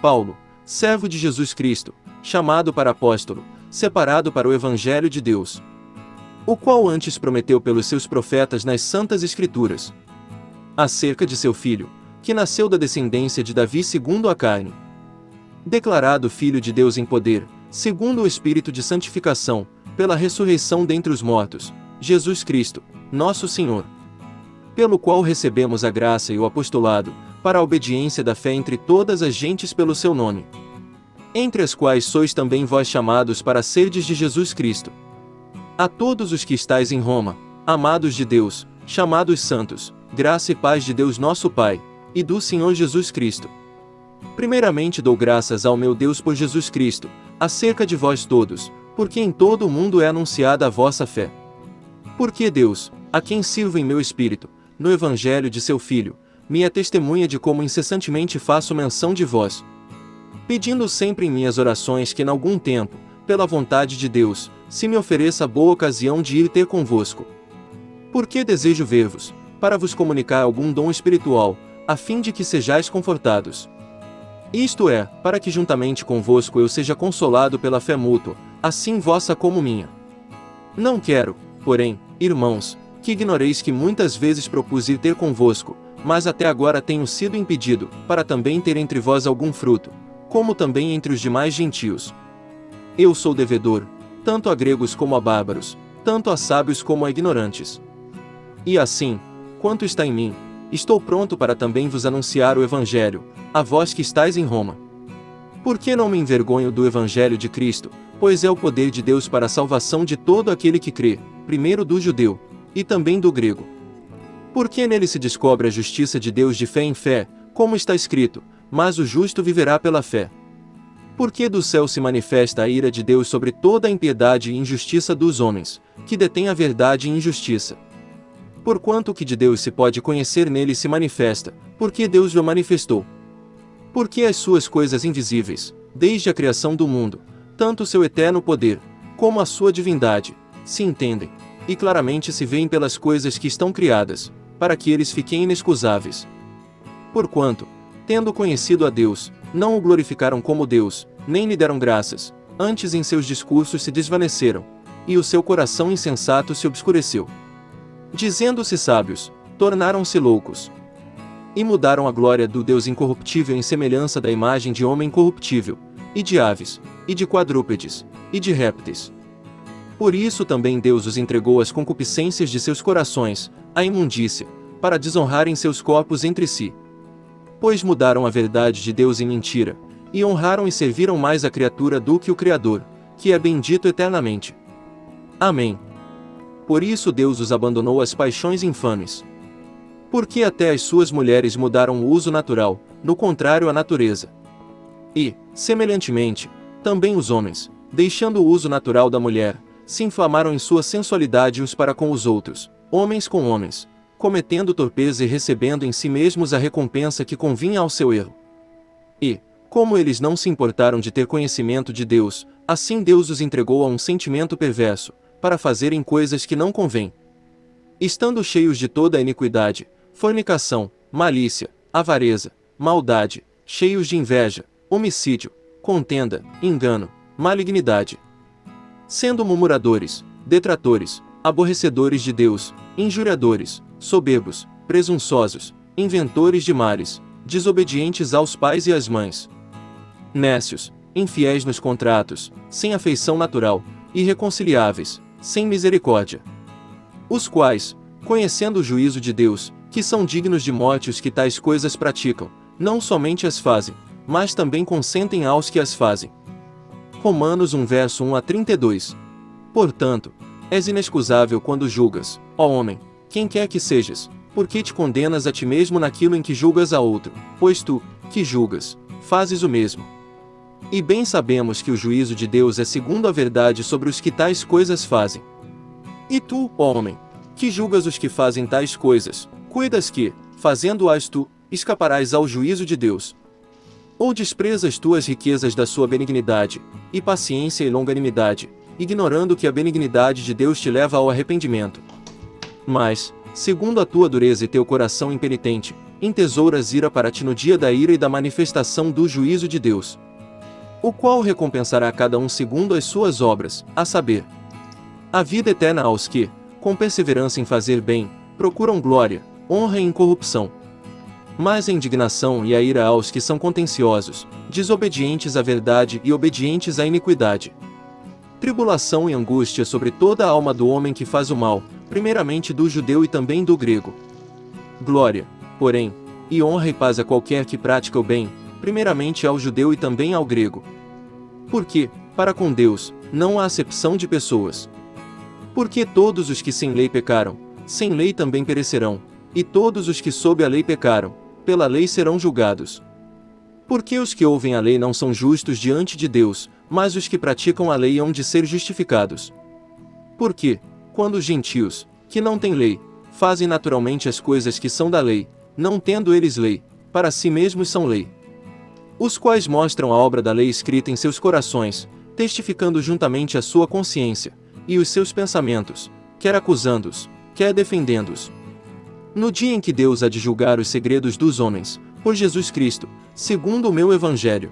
Paulo, servo de Jesus Cristo, chamado para apóstolo, separado para o Evangelho de Deus. O qual antes prometeu pelos seus profetas nas Santas Escrituras. Acerca de seu filho, que nasceu da descendência de Davi segundo a carne. Declarado Filho de Deus em poder, segundo o Espírito de santificação, pela ressurreição dentre os mortos, Jesus Cristo, nosso Senhor. Pelo qual recebemos a graça e o apostolado, para a obediência da fé entre todas as gentes pelo seu nome. Entre as quais sois também vós chamados para serdes de Jesus Cristo. A todos os que estáis em Roma, amados de Deus, chamados santos, graça e paz de Deus nosso Pai, e do Senhor Jesus Cristo. Primeiramente dou graças ao meu Deus por Jesus Cristo, acerca de vós todos, porque em todo o mundo é anunciada a vossa fé. Porque Deus, a quem sirvo em meu espírito, no Evangelho de seu Filho, é testemunha de como incessantemente faço menção de vós. Pedindo sempre em minhas orações que, em algum tempo, pela vontade de Deus, se me ofereça boa ocasião de ir ter convosco. Porque desejo ver-vos, para vos comunicar algum dom espiritual, a fim de que sejais confortados. Isto é, para que juntamente convosco eu seja consolado pela fé mútua, assim vossa como minha. Não quero, porém, irmãos, que ignoreis que muitas vezes propus ir ter convosco, mas até agora tenho sido impedido, para também ter entre vós algum fruto, como também entre os demais gentios. Eu sou devedor, tanto a gregos como a bárbaros, tanto a sábios como a ignorantes. E assim, quanto está em mim, estou pronto para também vos anunciar o Evangelho, a vós que estáis em Roma. Por que não me envergonho do Evangelho de Cristo, pois é o poder de Deus para a salvação de todo aquele que crê, primeiro do judeu, e também do grego. Porque nele se descobre a justiça de Deus de fé em fé, como está escrito, mas o justo viverá pela fé. Porque do céu se manifesta a ira de Deus sobre toda a impiedade e injustiça dos homens, que detêm a verdade e injustiça. Porquanto o que de Deus se pode conhecer nele se manifesta, porque Deus o manifestou. Porque as suas coisas invisíveis, desde a criação do mundo, tanto seu eterno poder, como a sua divindade, se entendem, e claramente se veem pelas coisas que estão criadas, para que eles fiquem inexcusáveis. Porquanto, tendo conhecido a Deus, não o glorificaram como Deus, nem lhe deram graças, antes em seus discursos se desvaneceram, e o seu coração insensato se obscureceu. Dizendo-se sábios, tornaram-se loucos. E mudaram a glória do Deus incorruptível em semelhança da imagem de homem corruptível, e de aves, e de quadrúpedes, e de répteis por isso também Deus os entregou às concupiscências de seus corações, à imundícia, para desonrarem seus corpos entre si. Pois mudaram a verdade de Deus em mentira, e honraram e serviram mais a criatura do que o Criador, que é bendito eternamente. Amém. Por isso Deus os abandonou às paixões infames. Porque até as suas mulheres mudaram o uso natural, no contrário à natureza. E, semelhantemente, também os homens, deixando o uso natural da mulher, se inflamaram em sua sensualidade uns para com os outros, homens com homens, cometendo torpeza e recebendo em si mesmos a recompensa que convinha ao seu erro. E, como eles não se importaram de ter conhecimento de Deus, assim Deus os entregou a um sentimento perverso, para fazerem coisas que não convêm. Estando cheios de toda a iniquidade, fornicação, malícia, avareza, maldade, cheios de inveja, homicídio, contenda, engano, malignidade sendo murmuradores, detratores, aborrecedores de Deus, injuriadores, soberbos, presunçosos, inventores de males, desobedientes aos pais e às mães, nécios, infiéis nos contratos, sem afeição natural, irreconciliáveis, sem misericórdia. Os quais, conhecendo o juízo de Deus, que são dignos de morte os que tais coisas praticam, não somente as fazem, mas também consentem aos que as fazem. Romanos 1 verso 1 a 32. Portanto, és inexcusável quando julgas, ó homem, quem quer que sejas, porque te condenas a ti mesmo naquilo em que julgas a outro, pois tu, que julgas, fazes o mesmo. E bem sabemos que o juízo de Deus é segundo a verdade sobre os que tais coisas fazem. E tu, ó homem, que julgas os que fazem tais coisas, cuidas que, fazendo-as tu, escaparás ao juízo de Deus. Ou desprezas tu as riquezas da sua benignidade, e paciência e longanimidade, ignorando que a benignidade de Deus te leva ao arrependimento. Mas, segundo a tua dureza e teu coração impenitente, entesouras ira para ti no dia da ira e da manifestação do juízo de Deus. O qual recompensará cada um segundo as suas obras, a saber, a vida eterna aos que, com perseverança em fazer bem, procuram glória, honra e incorrupção. Mas a indignação e a ira aos que são contenciosos, desobedientes à verdade e obedientes à iniquidade. Tribulação e angústia sobre toda a alma do homem que faz o mal, primeiramente do judeu e também do grego. Glória, porém, e honra e paz a qualquer que pratica o bem, primeiramente ao judeu e também ao grego. Porque, para com Deus, não há acepção de pessoas. Porque todos os que sem lei pecaram, sem lei também perecerão, e todos os que sob a lei pecaram, pela lei serão julgados. Porque os que ouvem a lei não são justos diante de Deus, mas os que praticam a lei hão de ser justificados. Porque, quando os gentios, que não têm lei, fazem naturalmente as coisas que são da lei, não tendo eles lei, para si mesmos são lei. Os quais mostram a obra da lei escrita em seus corações, testificando juntamente a sua consciência, e os seus pensamentos, quer acusando-os, quer defendendo-os. No dia em que Deus há de julgar os segredos dos homens, por Jesus Cristo, segundo o meu evangelho.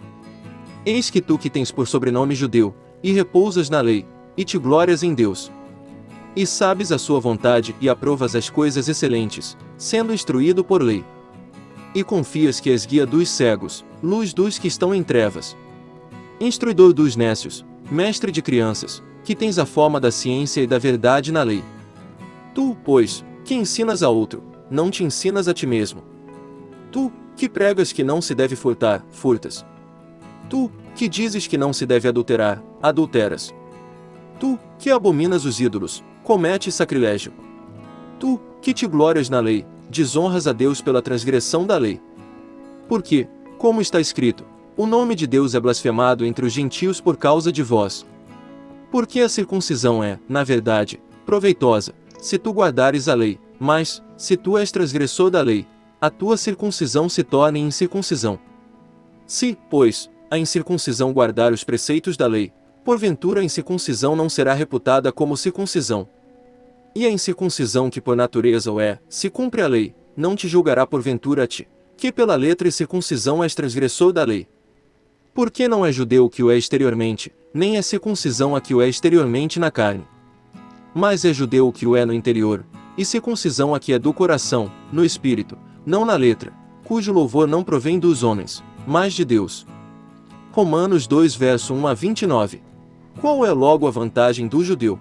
Eis que tu que tens por sobrenome judeu, e repousas na lei, e te glórias em Deus, e sabes a sua vontade e aprovas as coisas excelentes, sendo instruído por lei. E confias que és guia dos cegos, luz dos que estão em trevas. Instruidor dos nécios, mestre de crianças, que tens a forma da ciência e da verdade na lei. Tu, pois, que ensinas a outro, não te ensinas a ti mesmo. Tu, que pregas que não se deve furtar, furtas. Tu, que dizes que não se deve adulterar, adulteras. Tu, que abominas os ídolos, comete sacrilégio. Tu, que te glórias na lei, desonras a Deus pela transgressão da lei. Porque, como está escrito, o nome de Deus é blasfemado entre os gentios por causa de vós. Porque a circuncisão é, na verdade, proveitosa, se tu guardares a lei, mas, se tu és transgressor da lei, a tua circuncisão se torna incircuncisão. Se, pois, a incircuncisão guardar os preceitos da lei, porventura a incircuncisão não será reputada como circuncisão. E a incircuncisão que por natureza o é, se cumpre a lei, não te julgará porventura a ti, que pela letra e circuncisão és transgressor da lei. Porque não é judeu que o é exteriormente, nem é circuncisão a que o é exteriormente na carne. Mas é judeu que o é no interior, e circuncisão a que é do coração, no espírito, não na letra, cujo louvor não provém dos homens, mas de Deus. Romanos 2 verso 1 a 29. Qual é logo a vantagem do judeu?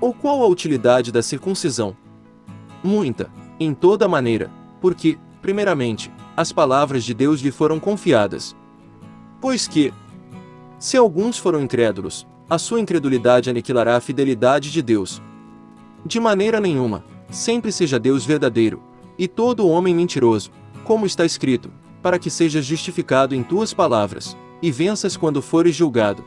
Ou qual a utilidade da circuncisão? Muita, em toda maneira, porque, primeiramente, as palavras de Deus lhe foram confiadas. Pois que, se alguns foram incrédulos, a sua incredulidade aniquilará a fidelidade de Deus. De maneira nenhuma, sempre seja Deus verdadeiro, e todo homem mentiroso, como está escrito, para que sejas justificado em tuas palavras, e venças quando fores julgado.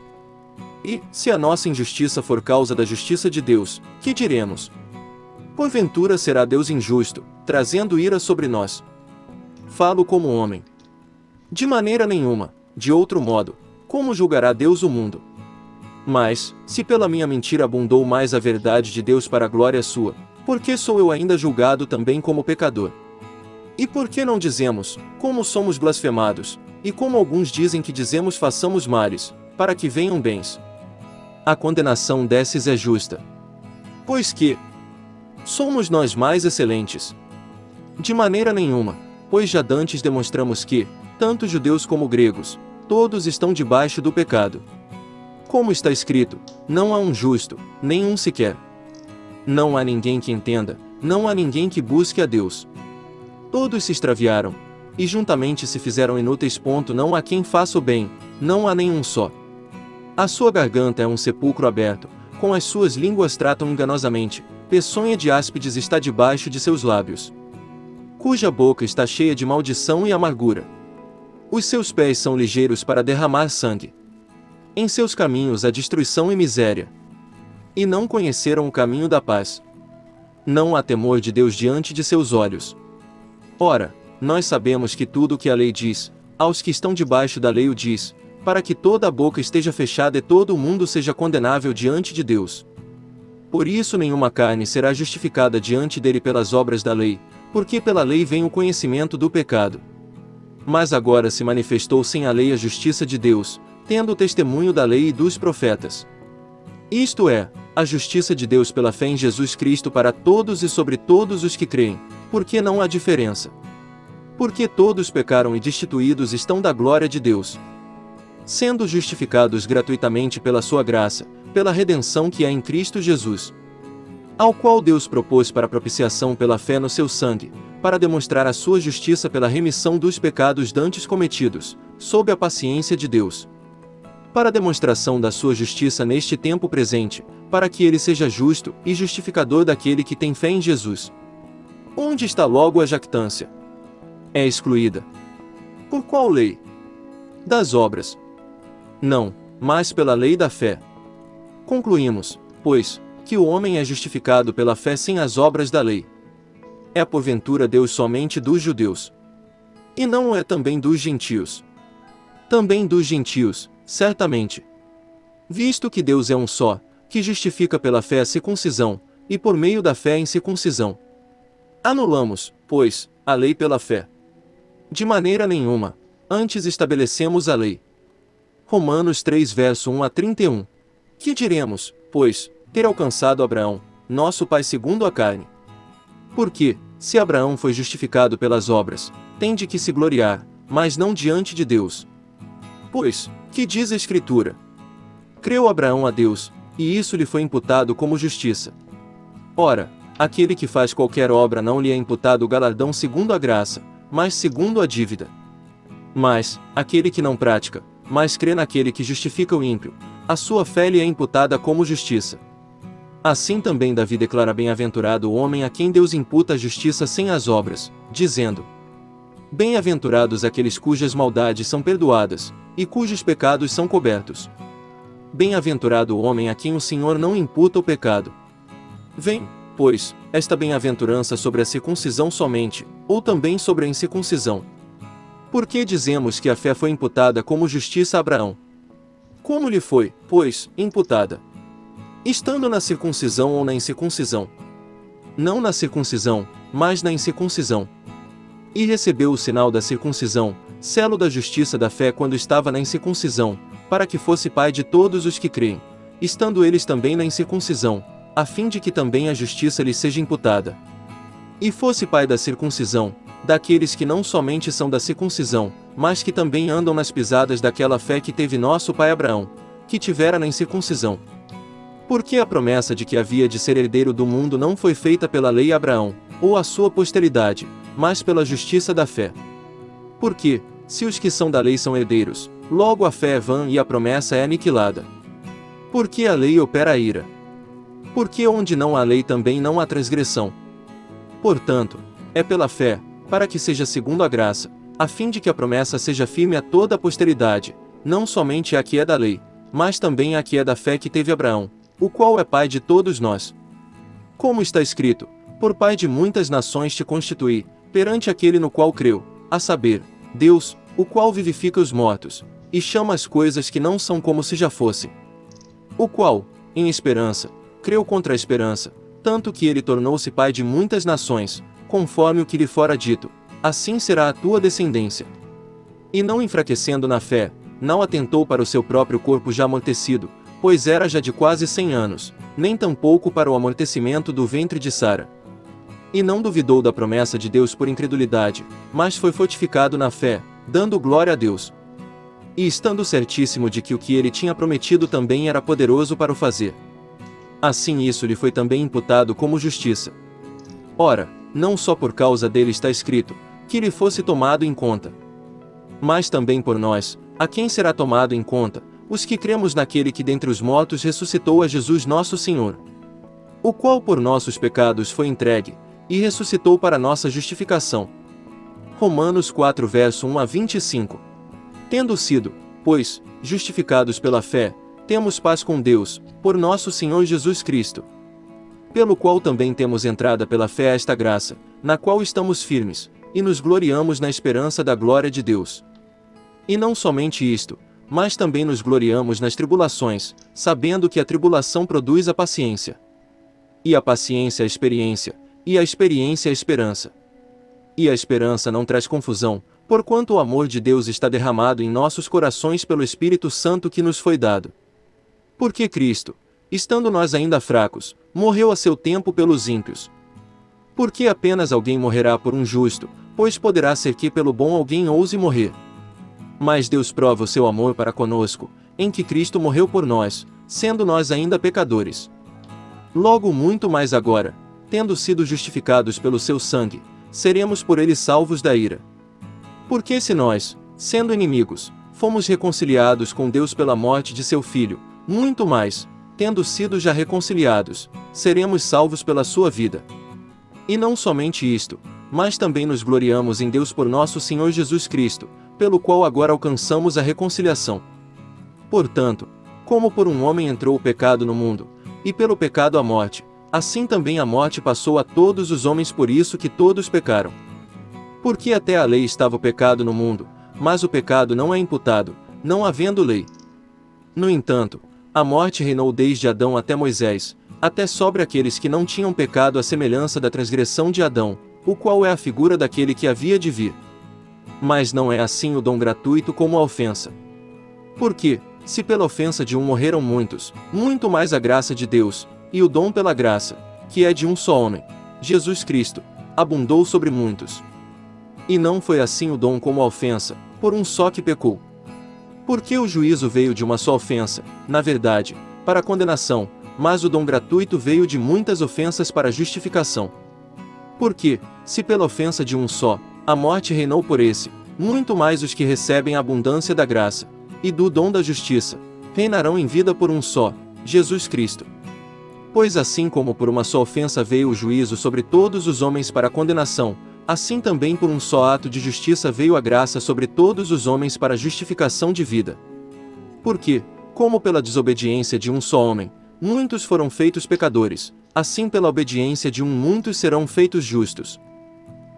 E, se a nossa injustiça for causa da justiça de Deus, que diremos? Porventura será Deus injusto, trazendo ira sobre nós. Falo como homem. De maneira nenhuma, de outro modo, como julgará Deus o mundo? Mas, se pela minha mentira abundou mais a verdade de Deus para a glória sua, por que sou eu ainda julgado também como pecador? E por que não dizemos, como somos blasfemados, e como alguns dizem que dizemos façamos males, para que venham bens? a condenação desses é justa. Pois que somos nós mais excelentes? De maneira nenhuma, pois já dantes demonstramos que, tanto judeus como gregos, todos estão debaixo do pecado. Como está escrito, não há um justo, nem um sequer. Não há ninguém que entenda, não há ninguém que busque a Deus. Todos se extraviaram, e juntamente se fizeram inúteis. Ponto, não há quem faça o bem, não há nenhum só. A sua garganta é um sepulcro aberto, com as suas línguas tratam enganosamente, peçonha de áspides está debaixo de seus lábios. Cuja boca está cheia de maldição e amargura. Os seus pés são ligeiros para derramar sangue. Em seus caminhos há destruição e miséria. E não conheceram o caminho da paz. Não há temor de Deus diante de seus olhos. Ora, nós sabemos que tudo o que a lei diz, aos que estão debaixo da lei o diz, para que toda a boca esteja fechada e todo o mundo seja condenável diante de Deus. Por isso nenhuma carne será justificada diante dele pelas obras da lei, Porque pela lei vem o conhecimento do pecado. Mas agora se manifestou sem a lei a justiça de Deus, tendo o testemunho da lei e dos profetas. Isto é, a justiça de Deus pela fé em Jesus Cristo para todos e sobre todos os que creem, porque não há diferença. Porque todos pecaram e destituídos estão da glória de Deus. Sendo justificados gratuitamente pela sua graça, pela redenção que há em Cristo Jesus. Ao qual Deus propôs para propiciação pela fé no seu sangue, para demonstrar a sua justiça pela remissão dos pecados dantes cometidos, sob a paciência de Deus. Para demonstração da sua justiça neste tempo presente, para que ele seja justo e justificador daquele que tem fé em Jesus. Onde está logo a jactância? É excluída. Por qual lei? Das obras. Não, mas pela lei da fé. Concluímos, pois, que o homem é justificado pela fé sem as obras da lei. É porventura Deus somente dos judeus. E não é também dos gentios. Também dos gentios, certamente. Visto que Deus é um só, que justifica pela fé a circuncisão, e por meio da fé a incircuncisão. Anulamos, pois, a lei pela fé. De maneira nenhuma, antes estabelecemos a lei. Romanos 3 verso 1 a 31. Que diremos, pois, ter alcançado Abraão, nosso pai segundo a carne? Porque, se Abraão foi justificado pelas obras, tem de que se gloriar, mas não diante de Deus. Pois, que diz a Escritura? Creu Abraão a Deus, e isso lhe foi imputado como justiça. Ora, aquele que faz qualquer obra não lhe é imputado o galardão segundo a graça, mas segundo a dívida. Mas, aquele que não pratica, mas crê naquele que justifica o ímpio, a sua fé lhe é imputada como justiça. Assim também Davi declara bem-aventurado o homem a quem Deus imputa a justiça sem as obras, dizendo: Bem-aventurados aqueles cujas maldades são perdoadas, e cujos pecados são cobertos. Bem-aventurado o homem a quem o Senhor não imputa o pecado. Vem, pois, esta bem-aventurança sobre a circuncisão somente, ou também sobre a incircuncisão. Por que dizemos que a fé foi imputada como justiça a Abraão? Como lhe foi, pois, imputada? Estando na circuncisão ou na incircuncisão? Não na circuncisão, mas na incircuncisão. E recebeu o sinal da circuncisão, selo da justiça da fé quando estava na incircuncisão, para que fosse pai de todos os que creem, estando eles também na incircuncisão, a fim de que também a justiça lhe seja imputada. E fosse pai da circuncisão, daqueles que não somente são da circuncisão, mas que também andam nas pisadas daquela fé que teve nosso pai Abraão, que tivera na incircuncisão. Porque a promessa de que havia de ser herdeiro do mundo não foi feita pela lei Abraão, ou a sua posteridade, mas pela justiça da fé. Porque, se os que são da lei são herdeiros, logo a fé é vã e a promessa é aniquilada. Porque a lei opera a ira. Porque onde não há lei também não há transgressão. Portanto, é pela fé, para que seja segundo a graça, a fim de que a promessa seja firme a toda a posteridade, não somente a que é da lei, mas também a que é da fé que teve Abraão, o qual é pai de todos nós. Como está escrito, por pai de muitas nações te constituí, perante aquele no qual creu, a saber, Deus, o qual vivifica os mortos, e chama as coisas que não são como se já fossem. O qual, em esperança, creu contra a esperança, tanto que ele tornou-se pai de muitas nações, conforme o que lhe fora dito, assim será a tua descendência. E não enfraquecendo na fé, não atentou para o seu próprio corpo já amortecido, pois era já de quase cem anos, nem tampouco para o amortecimento do ventre de Sara. E não duvidou da promessa de Deus por incredulidade, mas foi fortificado na fé, dando glória a Deus. E estando certíssimo de que o que ele tinha prometido também era poderoso para o fazer. Assim isso lhe foi também imputado como justiça. Ora, não só por causa dele está escrito, que lhe fosse tomado em conta. Mas também por nós, a quem será tomado em conta, os que cremos naquele que dentre os mortos ressuscitou a Jesus nosso Senhor. O qual por nossos pecados foi entregue, e ressuscitou para nossa justificação. Romanos 4 verso 1 a 25. Tendo sido, pois, justificados pela fé, temos paz com Deus, por nosso Senhor Jesus Cristo. Pelo qual também temos entrada pela fé a esta graça, na qual estamos firmes, e nos gloriamos na esperança da glória de Deus. E não somente isto, mas também nos gloriamos nas tribulações, sabendo que a tribulação produz a paciência. E a paciência a experiência, e a experiência a esperança. E a esperança não traz confusão, porquanto o amor de Deus está derramado em nossos corações pelo Espírito Santo que nos foi dado. Porque Cristo, estando nós ainda fracos, morreu a seu tempo pelos ímpios. Porque apenas alguém morrerá por um justo, pois poderá ser que pelo bom alguém ouse morrer. Mas Deus prova o seu amor para conosco, em que Cristo morreu por nós, sendo nós ainda pecadores. Logo muito mais agora, tendo sido justificados pelo seu sangue, seremos por ele salvos da ira. Porque se nós, sendo inimigos, fomos reconciliados com Deus pela morte de seu Filho, muito mais, tendo sido já reconciliados, seremos salvos pela sua vida. E não somente isto, mas também nos gloriamos em Deus por nosso Senhor Jesus Cristo, pelo qual agora alcançamos a reconciliação. Portanto, como por um homem entrou o pecado no mundo, e pelo pecado a morte, assim também a morte passou a todos os homens por isso que todos pecaram. Porque até a lei estava o pecado no mundo, mas o pecado não é imputado, não havendo lei. No entanto, a morte reinou desde Adão até Moisés, até sobre aqueles que não tinham pecado à semelhança da transgressão de Adão, o qual é a figura daquele que havia de vir. Mas não é assim o dom gratuito como a ofensa. Porque, se pela ofensa de um morreram muitos, muito mais a graça de Deus, e o dom pela graça, que é de um só homem, Jesus Cristo, abundou sobre muitos. E não foi assim o dom como a ofensa, por um só que pecou. Porque o juízo veio de uma só ofensa, na verdade, para condenação, mas o dom gratuito veio de muitas ofensas para justificação. Porque, se pela ofensa de um só, a morte reinou por esse, muito mais os que recebem a abundância da graça, e do dom da justiça, reinarão em vida por um só, Jesus Cristo. Pois assim como por uma só ofensa veio o juízo sobre todos os homens para condenação, assim também por um só ato de justiça veio a graça sobre todos os homens para justificação de vida. Porque, como pela desobediência de um só homem, muitos foram feitos pecadores, assim pela obediência de um muitos serão feitos justos.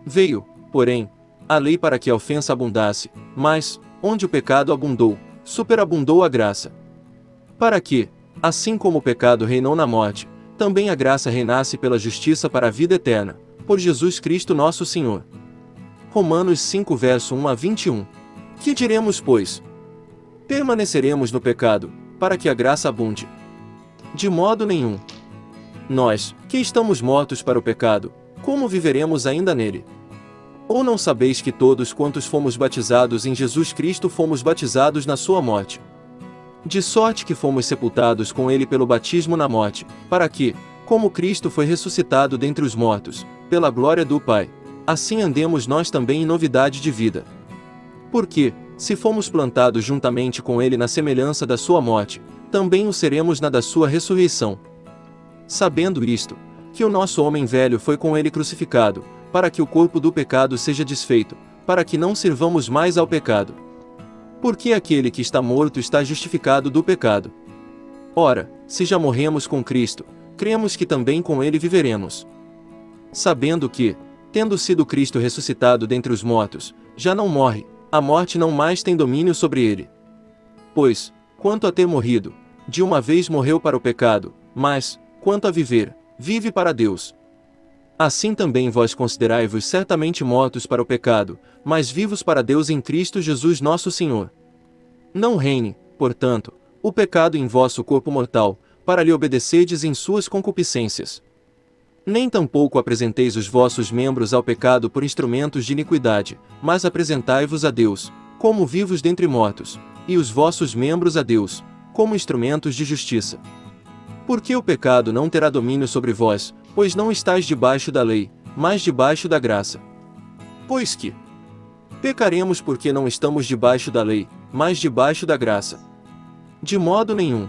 Veio, porém, a lei para que a ofensa abundasse, mas, onde o pecado abundou, superabundou a graça. Para que, assim como o pecado reinou na morte, também a graça reinasse pela justiça para a vida eterna, por Jesus Cristo nosso Senhor. Romanos 5 verso 1 a 21. Que diremos, pois? Permaneceremos no pecado, para que a graça abunde? De modo nenhum. Nós, que estamos mortos para o pecado, como viveremos ainda nele? Ou não sabeis que todos quantos fomos batizados em Jesus Cristo fomos batizados na sua morte? De sorte que fomos sepultados com ele pelo batismo na morte, para que, como Cristo foi ressuscitado dentre os mortos, pela glória do Pai, assim andemos nós também em novidade de vida. Porque, se fomos plantados juntamente com ele na semelhança da sua morte, também o seremos na da sua ressurreição. Sabendo isto, que o nosso homem velho foi com ele crucificado, para que o corpo do pecado seja desfeito, para que não sirvamos mais ao pecado. Porque aquele que está morto está justificado do pecado. Ora, se já morremos com Cristo, cremos que também com ele viveremos. Sabendo que, tendo sido Cristo ressuscitado dentre os mortos, já não morre, a morte não mais tem domínio sobre ele. Pois, quanto a ter morrido, de uma vez morreu para o pecado, mas, quanto a viver, vive para Deus. Assim também vós considerai-vos certamente mortos para o pecado, mas vivos para Deus em Cristo Jesus nosso Senhor. Não reine, portanto, o pecado em vosso corpo mortal, para lhe obedecerdes em suas concupiscências. Nem tampouco apresenteis os vossos membros ao pecado por instrumentos de iniquidade, mas apresentai-vos a Deus, como vivos dentre mortos, e os vossos membros a Deus, como instrumentos de justiça. Porque o pecado não terá domínio sobre vós, pois não estáis debaixo da lei, mas debaixo da graça. Pois que pecaremos porque não estamos debaixo da lei, mas debaixo da graça. De modo nenhum.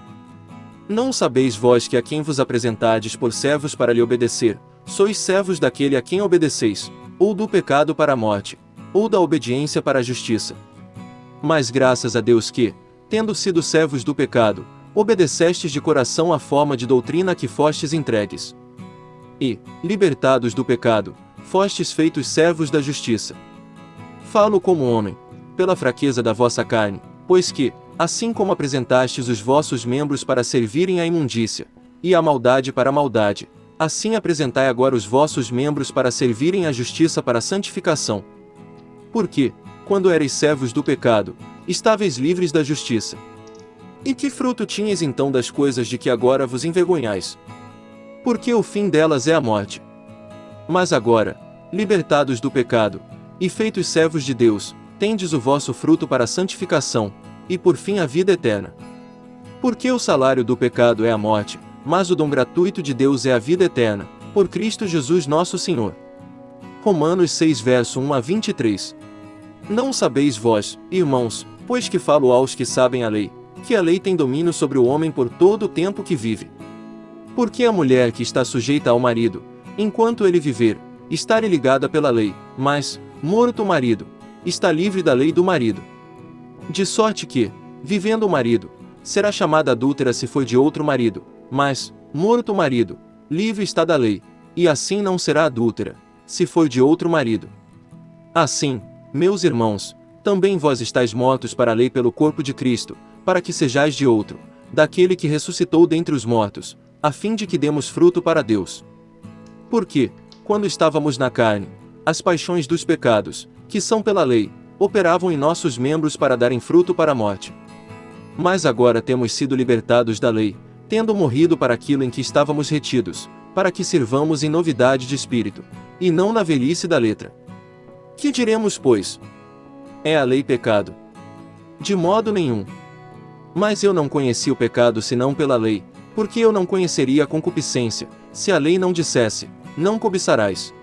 Não sabeis vós que a quem vos apresentardes por servos para lhe obedecer, sois servos daquele a quem obedeceis, ou do pecado para a morte, ou da obediência para a justiça. Mas graças a Deus que, tendo sido servos do pecado, obedecestes de coração à forma de doutrina que fostes entregues e, libertados do pecado, fostes feitos servos da justiça. Falo como homem, pela fraqueza da vossa carne, pois que, assim como apresentastes os vossos membros para servirem à imundícia, e à maldade para a maldade, Assim apresentai agora os vossos membros para servirem à justiça para a santificação. Porque, quando erais servos do pecado, estáveis livres da justiça. E que fruto tinhas então das coisas de que agora vos envergonhais? Porque o fim delas é a morte. Mas agora, libertados do pecado, e feitos servos de Deus, tendes o vosso fruto para a santificação, e por fim a vida eterna. Porque o salário do pecado é a morte, mas o dom gratuito de Deus é a vida eterna, por Cristo Jesus nosso Senhor. Romanos 6 verso 1 a 23 Não sabeis vós, irmãos, pois que falo aos que sabem a lei, que a lei tem domínio sobre o homem por todo o tempo que vive. Porque a mulher que está sujeita ao marido, enquanto ele viver, está ligada pela lei, mas, morto o marido, está livre da lei do marido. De sorte que, vivendo o marido, será chamada adúltera se for de outro marido, mas, morto o marido, livre está da lei, e assim não será adúltera, se for de outro marido. Assim, meus irmãos, também vós estáis mortos para a lei pelo corpo de Cristo, para que sejais de outro, daquele que ressuscitou dentre os mortos, a fim de que demos fruto para Deus. Porque, quando estávamos na carne, as paixões dos pecados, que são pela lei, operavam em nossos membros para darem fruto para a morte. Mas agora temos sido libertados da lei, tendo morrido para aquilo em que estávamos retidos, para que sirvamos em novidade de espírito, e não na velhice da letra. Que diremos, pois? É a lei pecado? De modo nenhum. Mas eu não conheci o pecado senão pela lei, porque eu não conheceria a concupiscência, se a lei não dissesse, não cobiçarás.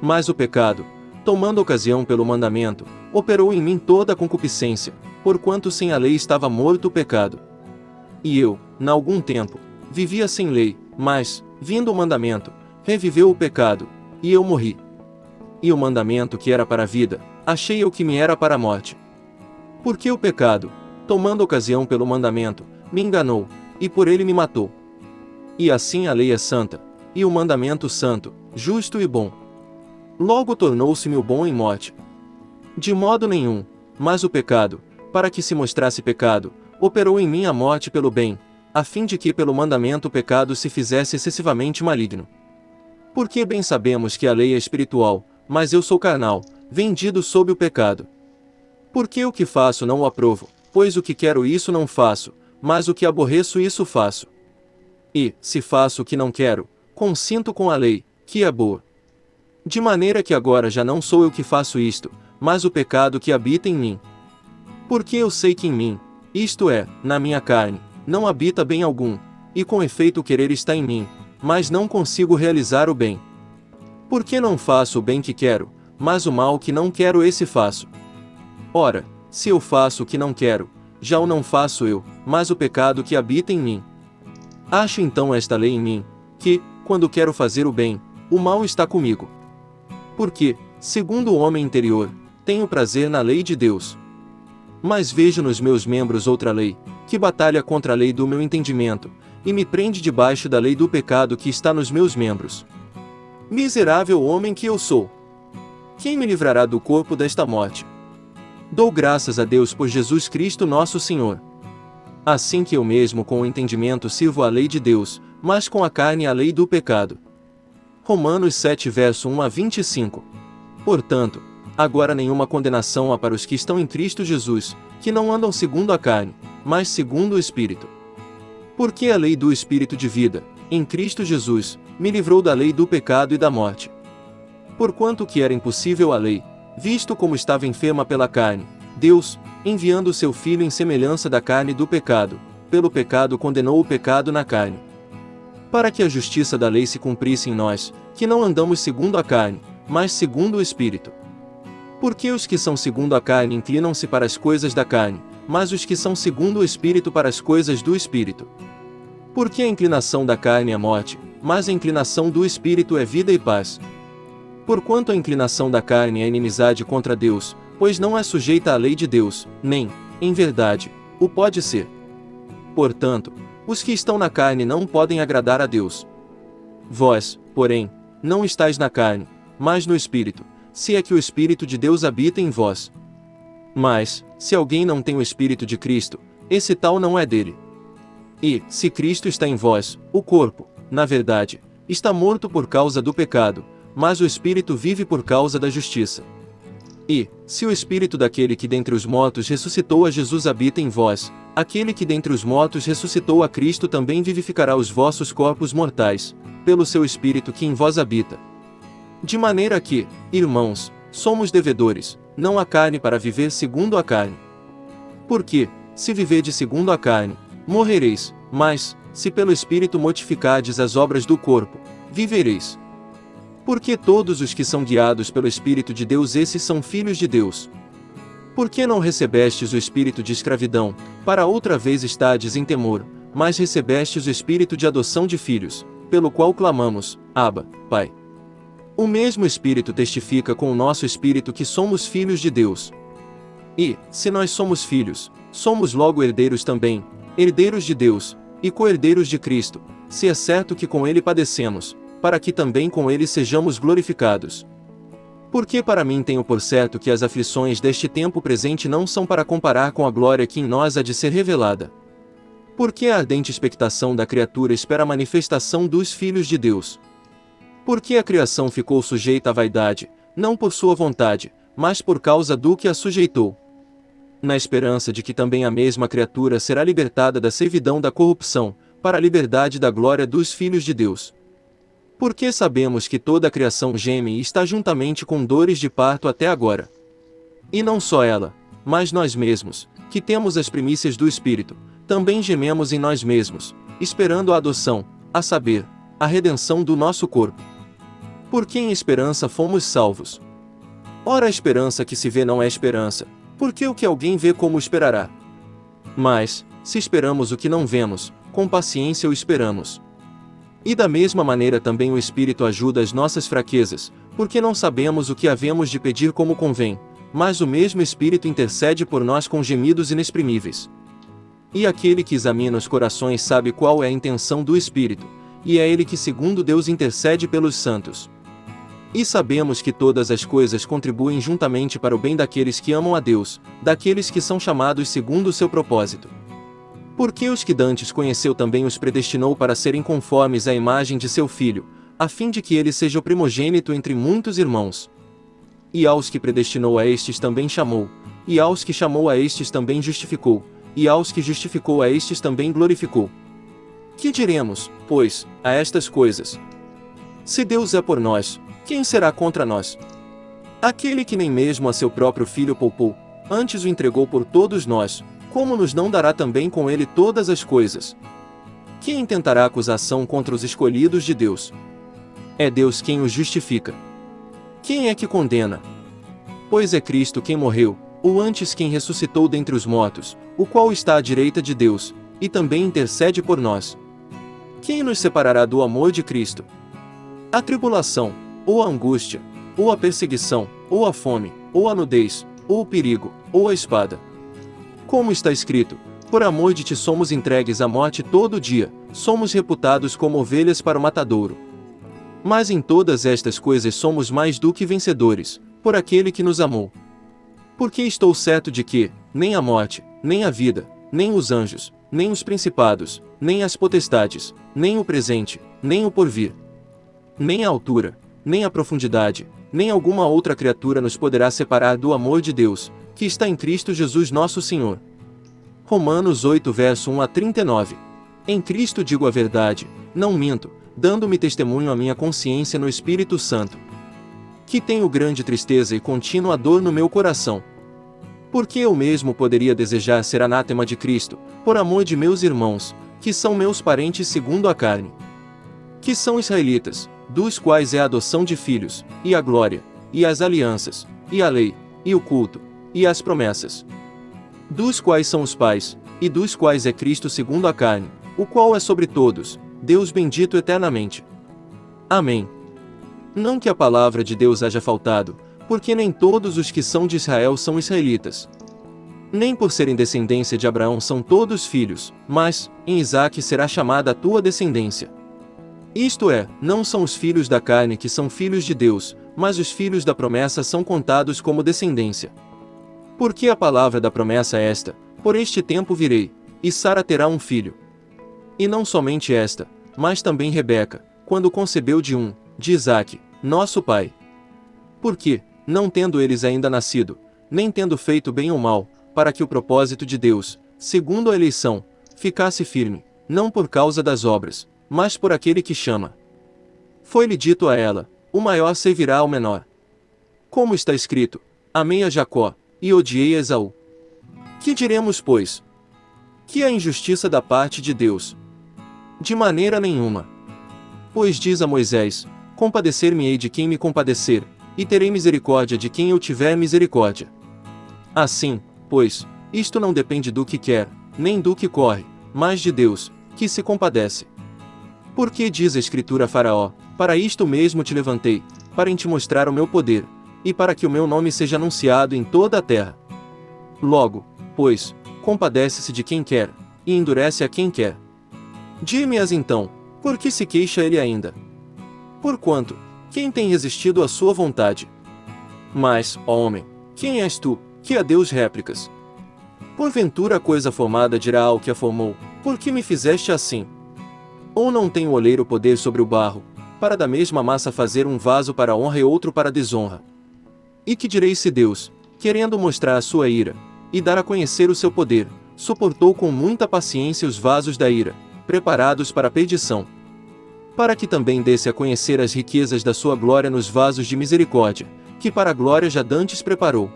Mas o pecado, tomando ocasião pelo mandamento, operou em mim toda a concupiscência, porquanto sem a lei estava morto o pecado. E eu, na algum tempo, vivia sem lei, mas, vindo o mandamento, reviveu o pecado, e eu morri. E o mandamento que era para a vida, achei eu que me era para a morte. Porque o pecado, tomando ocasião pelo mandamento, me enganou, e por ele me matou. E assim a lei é santa, e o mandamento santo, justo e bom. Logo tornou-se-me o bom em morte. De modo nenhum, mas o pecado, para que se mostrasse pecado, operou em mim a morte pelo bem, a fim de que pelo mandamento o pecado se fizesse excessivamente maligno. Porque bem sabemos que a lei é espiritual, mas eu sou carnal, vendido sob o pecado. Porque o que faço não o aprovo, pois o que quero isso não faço, mas o que aborreço isso faço. E, se faço o que não quero, consinto com a lei, que é boa. De maneira que agora já não sou eu que faço isto, mas o pecado que habita em mim. Porque eu sei que em mim, isto é, na minha carne, não habita bem algum, e com efeito o querer está em mim, mas não consigo realizar o bem. Porque não faço o bem que quero, mas o mal que não quero esse faço. Ora, se eu faço o que não quero, já o não faço eu, mas o pecado que habita em mim. Acho então esta lei em mim, que, quando quero fazer o bem, o mal está comigo. Porque, segundo o homem interior, tenho prazer na lei de Deus. Mas vejo nos meus membros outra lei, que batalha contra a lei do meu entendimento, e me prende debaixo da lei do pecado que está nos meus membros. Miserável homem que eu sou! Quem me livrará do corpo desta morte? Dou graças a Deus por Jesus Cristo nosso Senhor. Assim que eu mesmo com o entendimento sirvo a lei de Deus, mas com a carne a lei do pecado. Romanos 7 verso 1 a 25 Portanto, Agora nenhuma condenação há para os que estão em Cristo Jesus, que não andam segundo a carne, mas segundo o Espírito. Porque a lei do Espírito de vida, em Cristo Jesus, me livrou da lei do pecado e da morte. Porquanto que era impossível a lei, visto como estava enferma pela carne, Deus, enviando o seu Filho em semelhança da carne do pecado, pelo pecado condenou o pecado na carne. Para que a justiça da lei se cumprisse em nós, que não andamos segundo a carne, mas segundo o Espírito. Porque os que são segundo a carne inclinam-se para as coisas da carne, mas os que são segundo o Espírito para as coisas do Espírito. Porque a inclinação da carne é morte, mas a inclinação do Espírito é vida e paz. Porquanto a inclinação da carne é inimizade contra Deus, pois não é sujeita à lei de Deus, nem, em verdade, o pode ser. Portanto, os que estão na carne não podem agradar a Deus. Vós, porém, não estáis na carne, mas no Espírito, se é que o Espírito de Deus habita em vós. Mas, se alguém não tem o Espírito de Cristo, esse tal não é dele. E, se Cristo está em vós, o corpo, na verdade, está morto por causa do pecado, mas o espírito vive por causa da justiça. E, se o espírito daquele que dentre os mortos ressuscitou a Jesus habita em vós, aquele que dentre os mortos ressuscitou a Cristo também vivificará os vossos corpos mortais, pelo seu espírito que em vós habita. De maneira que, irmãos, somos devedores, não a carne para viver segundo a carne. Porque, se viverdes segundo a carne, morrereis, mas, se pelo Espírito mortificardes as obras do corpo, vivereis. Porque todos os que são guiados pelo Espírito de Deus esses são filhos de Deus. Por que não recebestes o espírito de escravidão, para outra vez estardes em temor, mas recebestes o espírito de adoção de filhos, pelo qual clamamos, Abba, Pai. O mesmo Espírito testifica com o nosso espírito que somos filhos de Deus. E, se nós somos filhos, somos logo herdeiros também, herdeiros de Deus, e co-herdeiros de Cristo, se é certo que com ele padecemos, para que também com ele sejamos glorificados. Porque para mim tenho por certo que as aflições deste tempo presente não são para comparar com a glória que em nós há de ser revelada. Porque a ardente expectação da criatura espera a manifestação dos filhos de Deus. Porque a criação ficou sujeita à vaidade, não por sua vontade, mas por causa do que a sujeitou. Na esperança de que também a mesma criatura será libertada da servidão da corrupção, para a liberdade da glória dos filhos de Deus. Porque sabemos que toda a criação geme e está juntamente com dores de parto até agora. E não só ela, mas nós mesmos, que temos as primícias do Espírito, também gememos em nós mesmos, esperando a adoção, a saber, a redenção do nosso corpo. Porque em esperança fomos salvos. Ora, a esperança que se vê não é esperança, porque o que alguém vê como esperará? Mas, se esperamos o que não vemos, com paciência o esperamos. E da mesma maneira também o Espírito ajuda as nossas fraquezas, porque não sabemos o que havemos de pedir como convém, mas o mesmo Espírito intercede por nós com gemidos inexprimíveis. E aquele que examina os corações sabe qual é a intenção do Espírito, e é ele que segundo Deus intercede pelos santos. E sabemos que todas as coisas contribuem juntamente para o bem daqueles que amam a Deus, daqueles que são chamados segundo o seu propósito. Porque os que dantes conheceu também os predestinou para serem conformes à imagem de seu filho, a fim de que ele seja o primogênito entre muitos irmãos. E aos que predestinou a estes também chamou, e aos que chamou a estes também justificou, e aos que justificou a estes também glorificou. Que diremos, pois, a estas coisas? Se Deus é por nós, quem será contra nós? Aquele que nem mesmo a seu próprio filho poupou, antes o entregou por todos nós, como nos não dará também com ele todas as coisas? Quem intentará acusação contra os escolhidos de Deus? É Deus quem os justifica. Quem é que condena? Pois é Cristo quem morreu, ou antes quem ressuscitou dentre os mortos, o qual está à direita de Deus, e também intercede por nós. Quem nos separará do amor de Cristo? A tribulação, ou a angústia, ou a perseguição, ou a fome, ou a nudez, ou o perigo, ou a espada. Como está escrito, por amor de ti somos entregues à morte todo dia, somos reputados como ovelhas para o matadouro. Mas em todas estas coisas somos mais do que vencedores, por aquele que nos amou. Porque estou certo de que, nem a morte, nem a vida, nem os anjos, nem os principados, nem as potestades, nem o presente, nem o porvir, nem a altura, nem a profundidade, nem alguma outra criatura nos poderá separar do amor de Deus, que está em Cristo Jesus nosso Senhor. Romanos 8 verso 1 a 39 Em Cristo digo a verdade, não minto, dando-me testemunho à minha consciência no Espírito Santo. Que tenho grande tristeza e contínua dor no meu coração. Porque eu mesmo poderia desejar ser anátema de Cristo, por amor de meus irmãos, que são meus parentes segundo a carne. Que são israelitas, dos quais é a adoção de filhos, e a glória, e as alianças, e a lei, e o culto, e as promessas. Dos quais são os pais, e dos quais é Cristo segundo a carne, o qual é sobre todos, Deus bendito eternamente. Amém. Não que a palavra de Deus haja faltado, porque nem todos os que são de Israel são israelitas. Nem por serem descendência de Abraão são todos filhos, mas, em Isaque será chamada a tua descendência. Isto é, não são os filhos da carne que são filhos de Deus, mas os filhos da promessa são contados como descendência. Porque a palavra da promessa é esta: Por este tempo virei, e Sara terá um filho. E não somente esta, mas também Rebeca, quando concebeu de um, de Isaque, nosso pai. Porque, não tendo eles ainda nascido, nem tendo feito bem ou mal, para que o propósito de Deus, segundo a eleição, ficasse firme, não por causa das obras, mas por aquele que chama. Foi-lhe dito a ela: o maior servirá ao menor. Como está escrito: Amei a Jacó, e odiei a Esaú. Que diremos, pois? Que é injustiça da parte de Deus? De maneira nenhuma. Pois diz a Moisés: Compadecer-me-ei de quem me compadecer, e terei misericórdia de quem eu tiver misericórdia. Assim, pois, isto não depende do que quer, nem do que corre, mas de Deus, que se compadece. Porque diz a Escritura a Faraó: Para isto mesmo te levantei, para te mostrar o meu poder, e para que o meu nome seja anunciado em toda a terra. Logo, pois, compadece-se de quem quer, e endurece a quem quer. Dime-as então, por que se queixa ele ainda? Porquanto, quem tem resistido à sua vontade? Mas, ó homem, quem és tu, que a Deus réplicas? Porventura a coisa formada dirá ao que a formou, por que me fizeste assim? Ou não tem o oleiro poder sobre o barro, para da mesma massa fazer um vaso para honra e outro para desonra? E que direi se Deus, querendo mostrar a sua ira, e dar a conhecer o seu poder, suportou com muita paciência os vasos da ira, preparados para a perdição, para que também desse a conhecer as riquezas da sua glória nos vasos de misericórdia, que para a glória já dantes preparou.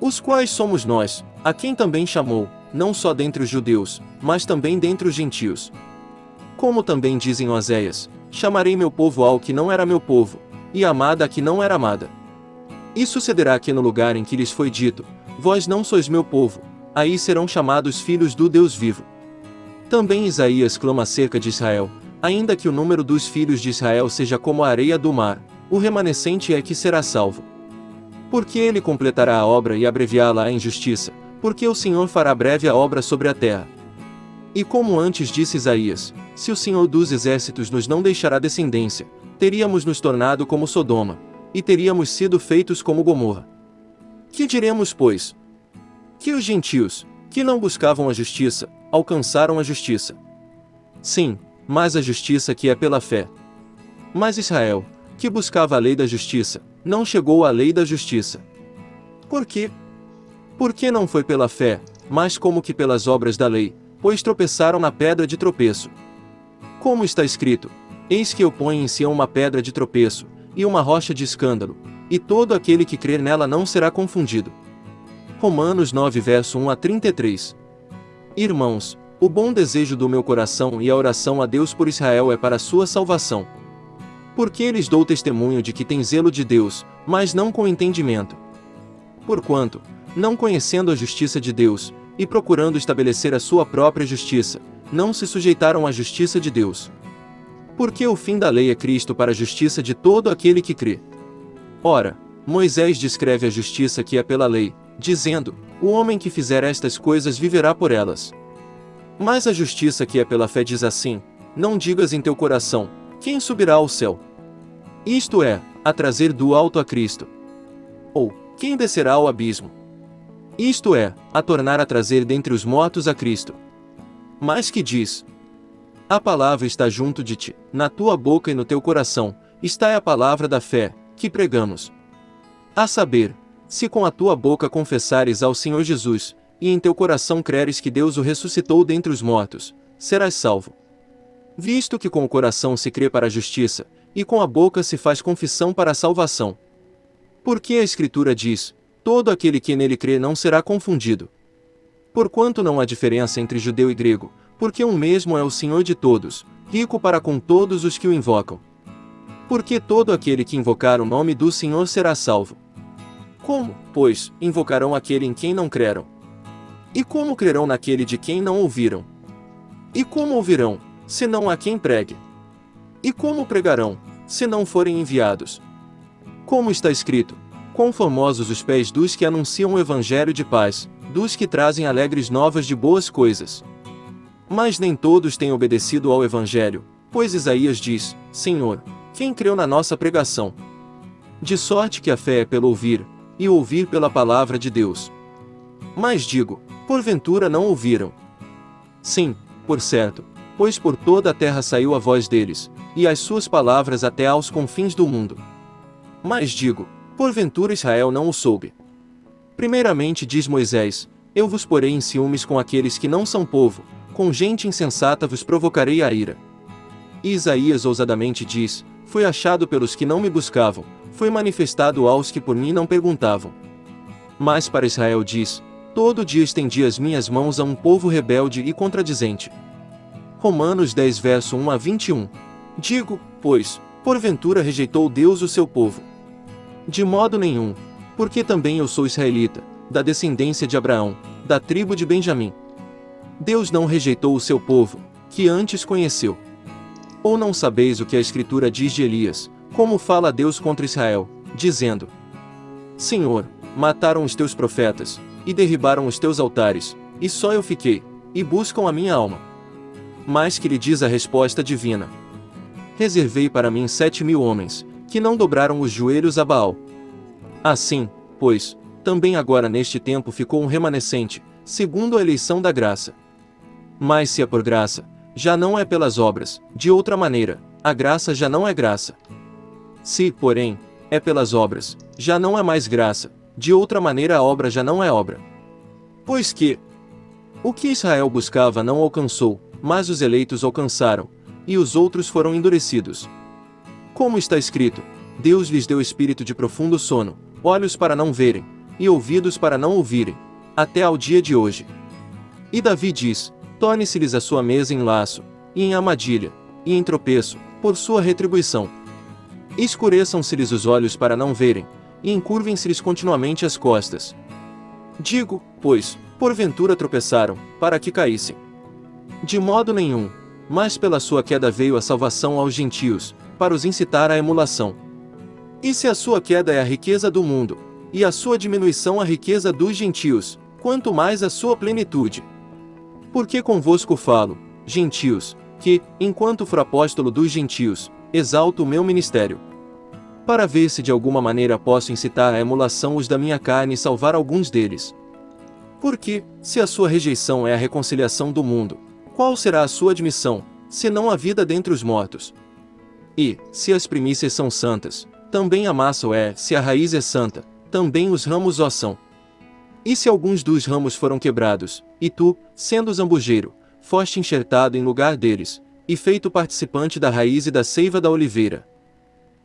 Os quais somos nós, a quem também chamou, não só dentre os judeus, mas também dentre os gentios. Como também dizem Oséias, chamarei meu povo ao que não era meu povo, e amada a que não era amada. E sucederá que no lugar em que lhes foi dito, vós não sois meu povo, aí serão chamados filhos do Deus vivo. Também Isaías clama acerca de Israel, ainda que o número dos filhos de Israel seja como a areia do mar, o remanescente é que será salvo. Porque ele completará a obra e abreviá-la em justiça, porque o Senhor fará breve a obra sobre a terra. E como antes disse Isaías, se o Senhor dos exércitos nos não deixará descendência, teríamos nos tornado como Sodoma, e teríamos sido feitos como Gomorra. Que diremos, pois? Que os gentios, que não buscavam a justiça, alcançaram a justiça. Sim, mas a justiça que é pela fé. Mas Israel, que buscava a lei da justiça, não chegou à lei da justiça. Por quê? Porque não foi pela fé, mas como que pelas obras da lei, pois tropeçaram na pedra de tropeço. Como está escrito: Eis que eu ponho em Sião uma pedra de tropeço, e uma rocha de escândalo, e todo aquele que crer nela não será confundido. Romanos 9 verso 1 a 33 Irmãos, o bom desejo do meu coração e a oração a Deus por Israel é para sua salvação. Porque lhes dou testemunho de que tem zelo de Deus, mas não com entendimento. Porquanto, não conhecendo a justiça de Deus, e procurando estabelecer a sua própria justiça, não se sujeitaram à justiça de Deus. Porque o fim da lei é Cristo para a justiça de todo aquele que crê. Ora, Moisés descreve a justiça que é pela lei, dizendo: O homem que fizer estas coisas viverá por elas. Mas a justiça que é pela fé diz assim: Não digas em teu coração: Quem subirá ao céu? Isto é, a trazer do alto a Cristo. Ou, quem descerá ao abismo? Isto é, a tornar a trazer dentre os mortos a Cristo. Mas que diz: A palavra está junto de ti, na tua boca e no teu coração, está a palavra da fé, que pregamos. A saber, se com a tua boca confessares ao Senhor Jesus, e em teu coração creres que Deus o ressuscitou dentre os mortos, serás salvo. Visto que com o coração se crê para a justiça, e com a boca se faz confissão para a salvação. Porque a Escritura diz: todo aquele que nele crê não será confundido. Porquanto não há diferença entre judeu e grego, porque um mesmo é o Senhor de todos, rico para com todos os que o invocam porque todo aquele que invocar o nome do Senhor será salvo. Como, pois, invocarão aquele em quem não creram? E como crerão naquele de quem não ouviram? E como ouvirão, se não há quem pregue? E como pregarão, se não forem enviados? Como está escrito: Quão formosos os pés dos que anunciam o evangelho de paz, dos que trazem alegres novas de boas coisas. Mas nem todos têm obedecido ao evangelho, pois Isaías diz: Senhor, quem creu na nossa pregação? De sorte que a fé é pelo ouvir, e ouvir pela palavra de Deus. Mas digo, porventura não ouviram? Sim, por certo, pois por toda a terra saiu a voz deles, e as suas palavras até aos confins do mundo. Mas digo, porventura Israel não o soube. Primeiramente diz Moisés, eu vos porei em ciúmes com aqueles que não são povo, com gente insensata vos provocarei a ira. E Isaías ousadamente diz, foi achado pelos que não me buscavam, foi manifestado aos que por mim não perguntavam. Mas para Israel diz, todo dia estendi as minhas mãos a um povo rebelde e contradizente. Romanos 10 verso 1 a 21 Digo, pois, porventura rejeitou Deus o seu povo. De modo nenhum, porque também eu sou israelita, da descendência de Abraão, da tribo de Benjamim. Deus não rejeitou o seu povo, que antes conheceu. Ou não sabeis o que a Escritura diz de Elias, como fala Deus contra Israel, dizendo: Senhor, mataram os teus profetas, e derribaram os teus altares, e só eu fiquei, e buscam a minha alma. Mas que lhe diz a resposta divina: reservei para mim sete mil homens, que não dobraram os joelhos a Baal. Assim, pois, também agora neste tempo ficou um remanescente, segundo a eleição da graça. Mas se é por graça, já não é pelas obras, de outra maneira, a graça já não é graça. Se, porém, é pelas obras, já não é mais graça, de outra maneira a obra já não é obra. Pois que, o que Israel buscava não alcançou, mas os eleitos alcançaram, e os outros foram endurecidos. Como está escrito, Deus lhes deu espírito de profundo sono, olhos para não verem, e ouvidos para não ouvirem, até ao dia de hoje. E Davi diz: Torne-se-lhes a sua mesa em laço, e em armadilha, e em tropeço, por sua retribuição. Escureçam-se-lhes os olhos para não verem, e encurvem-se-lhes continuamente as costas. Digo, pois, porventura tropeçaram, para que caíssem. De modo nenhum, mas pela sua queda veio a salvação aos gentios, para os incitar à emulação. E se a sua queda é a riqueza do mundo, e a sua diminuição a riqueza dos gentios, quanto mais a sua plenitude. Porque convosco falo, gentios, que, enquanto for apóstolo dos gentios, exalto o meu ministério. Para ver se de alguma maneira posso incitar à emulação os da minha carne e salvar alguns deles. Porque, se a sua rejeição é a reconciliação do mundo, qual será a sua admissão, senão a vida dentre os mortos? E, se as primícias são santas, também a massa o é, se a raiz é santa, também os ramos o são. E se alguns dos ramos foram quebrados, e tu, sendo zambujeiro, foste enxertado em lugar deles, e feito participante da raiz e da seiva da oliveira?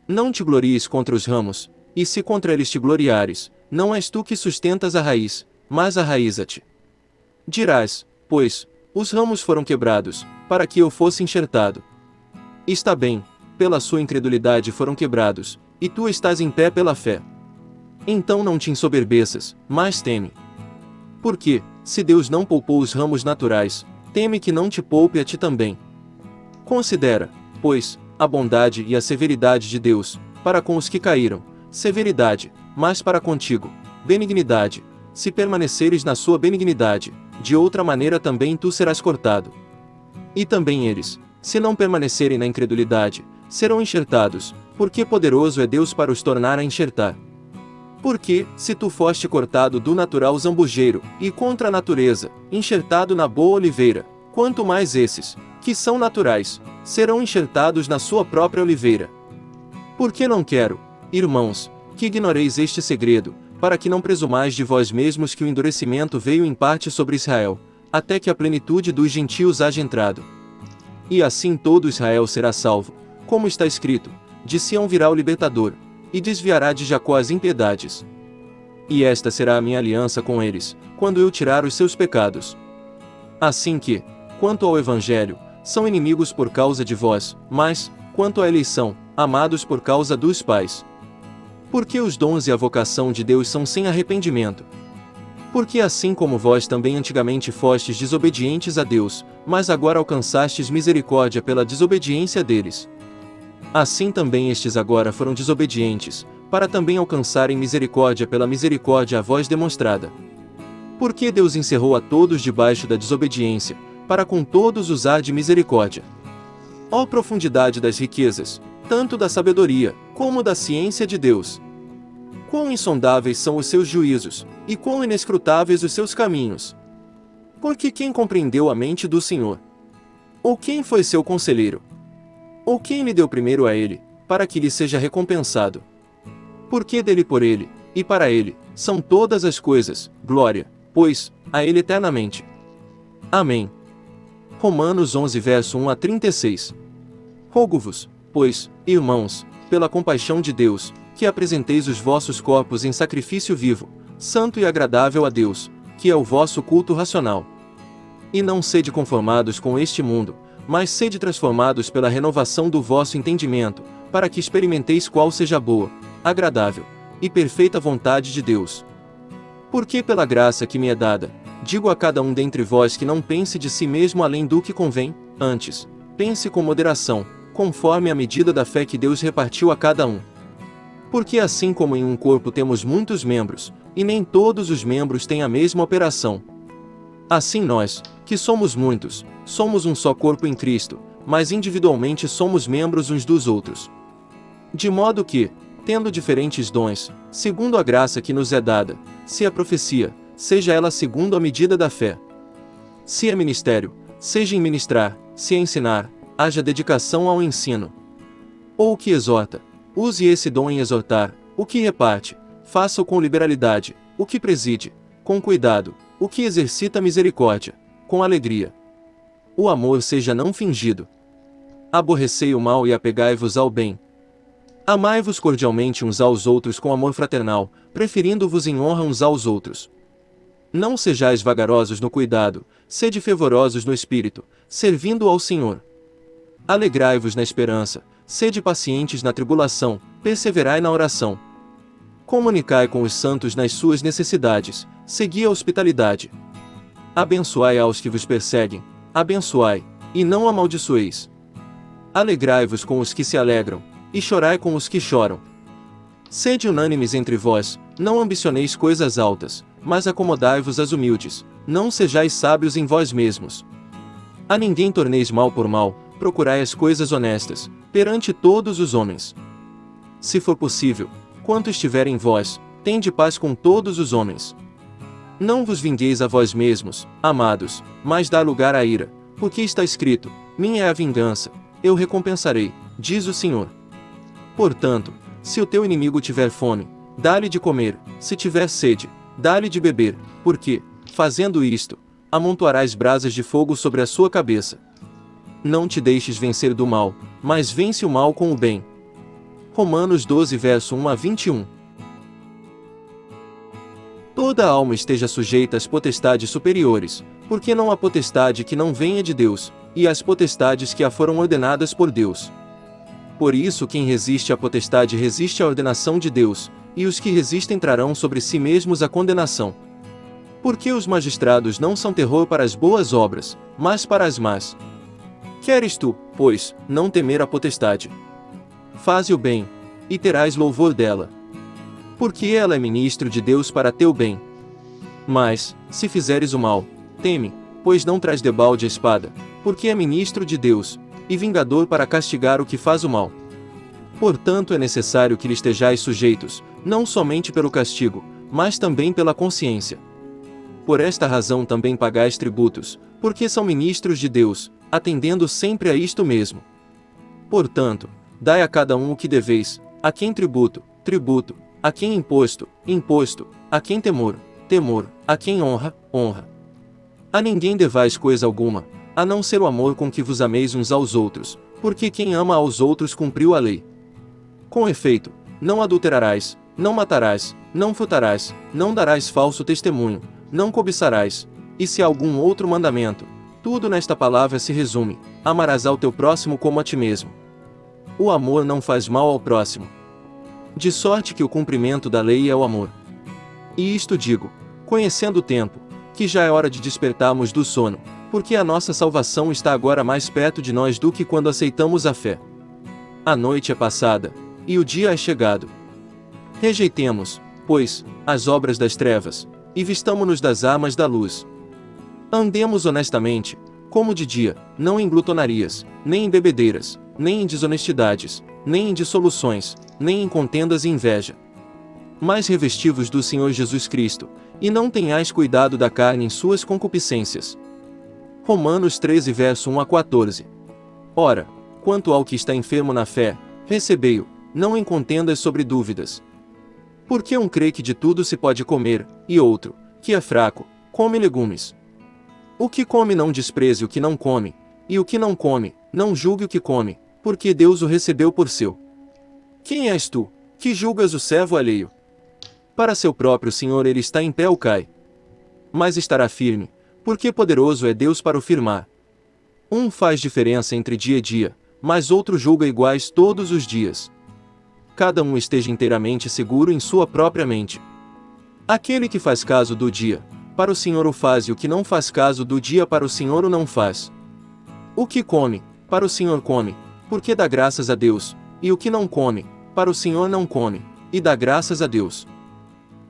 Não te glories contra os ramos, e se contra eles te gloriares, não és tu que sustentas a raiz, mas a raiz a ti. Dirás, pois, os ramos foram quebrados, para que eu fosse enxertado. Está bem, pela sua incredulidade foram quebrados, e tu estás em pé pela fé. Então não te ensoberbeças, mas teme. Porque, se Deus não poupou os ramos naturais, teme que não te poupe a ti também. Considera, pois, a bondade e a severidade de Deus, para com os que caíram, severidade, mas para contigo, benignidade, se permaneceres na sua benignidade, de outra maneira também tu serás cortado. E também eles, se não permanecerem na incredulidade, serão enxertados, porque poderoso é Deus para os tornar a enxertar. Porque, se tu foste cortado do natural zambujeiro, e contra a natureza, enxertado na boa oliveira, quanto mais esses, que são naturais, serão enxertados na sua própria oliveira. Porque não quero, irmãos, que ignoreis este segredo, para que não presumais de vós mesmos que o endurecimento veio em parte sobre Israel, até que a plenitude dos gentios haja entrado. E assim todo Israel será salvo, como está escrito, de Sião virá o libertador, e desviará de Jacó as impiedades. E esta será a minha aliança com eles, quando eu tirar os seus pecados. Assim que, quanto ao Evangelho, são inimigos por causa de vós, mas, quanto à eleição, amados por causa dos pais. Porque os dons e a vocação de Deus são sem arrependimento. Porque assim como vós também antigamente fostes desobedientes a Deus, mas agora alcançastes misericórdia pela desobediência deles. Assim também estes agora foram desobedientes, para também alcançarem misericórdia pela misericórdia a vós demonstrada. Porque Deus encerrou a todos debaixo da desobediência, para com todos usar de misericórdia. Ó profundidade das riquezas, tanto da sabedoria, como da ciência de Deus. Quão insondáveis são os seus juízos, e quão inescrutáveis os seus caminhos. Porque quem compreendeu a mente do Senhor? Ou quem foi seu conselheiro? Ou quem lhe deu primeiro a ele, para que lhe seja recompensado? Porque dele por ele, e para ele, são todas as coisas, glória, pois, a ele eternamente. Amém. Romanos 11 verso 1 a 36 Rogo-vos, pois, irmãos, pela compaixão de Deus, que apresenteis os vossos corpos em sacrifício vivo, santo e agradável a Deus, que é o vosso culto racional. E não sede conformados com este mundo, mas sede transformados pela renovação do vosso entendimento, para que experimenteis qual seja boa, agradável e perfeita vontade de Deus. Porque pela graça que me é dada, digo a cada um dentre vós que não pense de si mesmo além do que convém, antes, pense com moderação, conforme a medida da fé que Deus repartiu a cada um. Porque assim como em um corpo temos muitos membros, e nem todos os membros têm a mesma operação. Assim nós, que somos muitos, somos um só corpo em Cristo, mas individualmente somos membros uns dos outros. De modo que, tendo diferentes dons, segundo a graça que nos é dada, se a profecia, seja ela segundo a medida da fé. Se é ministério, seja em ministrar, se é ensinar, haja dedicação ao ensino. Ou o que exorta, use esse dom em exortar, o que reparte, faça-o com liberalidade, o que preside, com cuidado, o que exercita misericórdia, com alegria. O amor seja não fingido. Aborrecei o mal e apegai-vos ao bem. Amai-vos cordialmente uns aos outros com amor fraternal, preferindo-vos em honra uns aos outros. Não sejais vagarosos no cuidado, sede fervorosos no espírito, servindo ao Senhor. Alegrai-vos na esperança, sede pacientes na tribulação, perseverai na oração. Comunicai com os santos nas suas necessidades, segui a hospitalidade. Abençoai aos que vos perseguem, abençoai, e não amaldiçoeis. Alegrai-vos com os que se alegram, e chorai com os que choram. Sede unânimes entre vós, não ambicioneis coisas altas, mas acomodai-vos às humildes, não sejais sábios em vós mesmos. A ninguém torneis mal por mal, procurai as coisas honestas, perante todos os homens. Se for possível, quanto estiver em vós, tende paz com todos os homens. Não vos vingueis a vós mesmos, amados, mas dá lugar à ira, porque está escrito: Minha é a vingança, eu recompensarei, diz o Senhor. Portanto, se o teu inimigo tiver fome, dá-lhe de comer, se tiver sede, dá-lhe de beber, porque, fazendo isto, amontoarás brasas de fogo sobre a sua cabeça. Não te deixes vencer do mal, mas vence o mal com o bem. Romanos 12 verso 1 a 21 Toda alma esteja sujeita às potestades superiores, porque não há potestade que não venha de Deus, e as potestades que a foram ordenadas por Deus. Por isso quem resiste à potestade resiste à ordenação de Deus, e os que resistem trarão sobre si mesmos a condenação. Porque os magistrados não são terror para as boas obras, mas para as más. Queres tu, pois, não temer a potestade? Faze o bem, e terás louvor dela. Porque ela é ministro de Deus para teu bem. Mas, se fizeres o mal, teme, pois não traz debalde a espada, porque é ministro de Deus, e vingador para castigar o que faz o mal. Portanto é necessário que lhe estejais sujeitos, não somente pelo castigo, mas também pela consciência. Por esta razão também pagais tributos, porque são ministros de Deus, atendendo sempre a isto mesmo. Portanto, dai a cada um o que deveis, a quem tributo, tributo, a quem imposto, imposto, a quem temor, temor, a quem honra, honra. A ninguém devais coisa alguma, a não ser o amor com que vos ameis uns aos outros, porque quem ama aos outros cumpriu a lei. Com efeito, não adulterarás, não matarás, não furtarás, não darás falso testemunho, não cobiçarás, e se algum outro mandamento, tudo nesta palavra se resume: amarás ao teu próximo como a ti mesmo. O amor não faz mal ao próximo. De sorte que o cumprimento da lei é o amor. E isto digo, conhecendo o tempo, que já é hora de despertarmos do sono, porque a nossa salvação está agora mais perto de nós do que quando aceitamos a fé. A noite é passada, e o dia é chegado. Rejeitemos, pois, as obras das trevas, e vistamo-nos das armas da luz. Andemos honestamente, como de dia, não em glutonarias, nem em bebedeiras, nem em desonestidades, nem em dissoluções, nem em contendas e inveja. Mas revestivos do Senhor Jesus Cristo, e não tenhais cuidado da carne em suas concupiscências. Romanos 13 verso 1 a 14. Ora, quanto ao que está enfermo na fé, recebei-o, não em contendas sobre dúvidas. Porque um crê que de tudo se pode comer, e outro, que é fraco, come legumes. O que come não despreze o que não come, e o que não come, não julgue o que come, porque Deus o recebeu por seu. Quem és tu, que julgas o servo alheio? Para seu próprio Senhor ele está em pé ou cai. Mas estará firme, porque poderoso é Deus para o firmar. Um faz diferença entre dia e dia, mas outro julga iguais todos os dias. Cada um esteja inteiramente seguro em sua própria mente. Aquele que faz caso do dia, para o Senhor o faz e o que não faz caso do dia para o Senhor o não faz. O que come, para o Senhor come, porque dá graças a Deus, e o que não come, para o Senhor não come, e dá graças a Deus.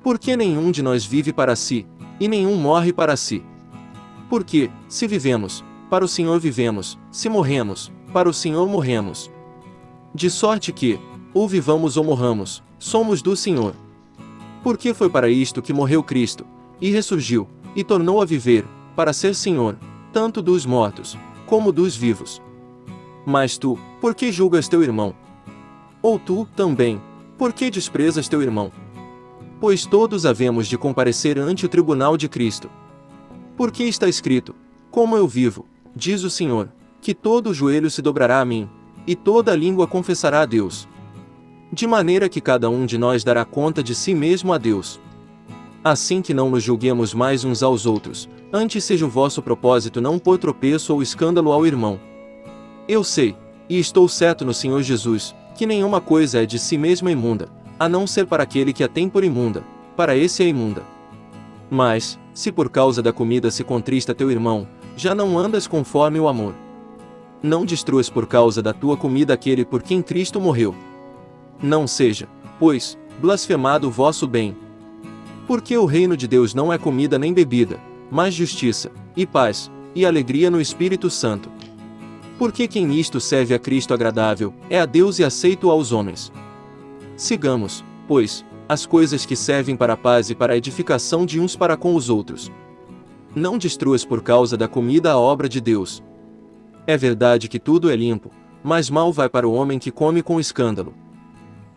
Porque nenhum de nós vive para si, e nenhum morre para si. Porque, se vivemos, para o Senhor vivemos, se morremos, para o Senhor morremos. De sorte que, ou vivamos ou morramos, somos do Senhor. Porque foi para isto que morreu Cristo, e ressurgiu, e tornou a viver, para ser Senhor, tanto dos mortos, como dos vivos. Mas tu, por que julgas teu irmão? Ou tu, também, por que desprezas teu irmão? Pois todos havemos de comparecer ante o tribunal de Cristo. Porque está escrito: Como eu vivo, diz o Senhor, que todo joelho se dobrará a mim, e toda língua confessará a Deus. De maneira que cada um de nós dará conta de si mesmo a Deus. Assim que não nos julguemos mais uns aos outros, antes seja o vosso propósito não pôr tropeço ou escândalo ao irmão. Eu sei, e estou certo no Senhor Jesus, que nenhuma coisa é de si mesma imunda, a não ser para aquele que a tem por imunda, para esse é imunda. Mas, se por causa da comida se contrista teu irmão, já não andas conforme o amor. Não destruas por causa da tua comida aquele por quem Cristo morreu. Não seja, pois, blasfemado o vosso bem. Porque o reino de Deus não é comida nem bebida, mas justiça, e paz, e alegria no Espírito Santo. Porque quem nisto serve a Cristo agradável, é a Deus e aceito aos homens. Sigamos, pois, as coisas que servem para a paz e para a edificação de uns para com os outros. Não destruas por causa da comida a obra de Deus. É verdade que tudo é limpo, mas mal vai para o homem que come com escândalo.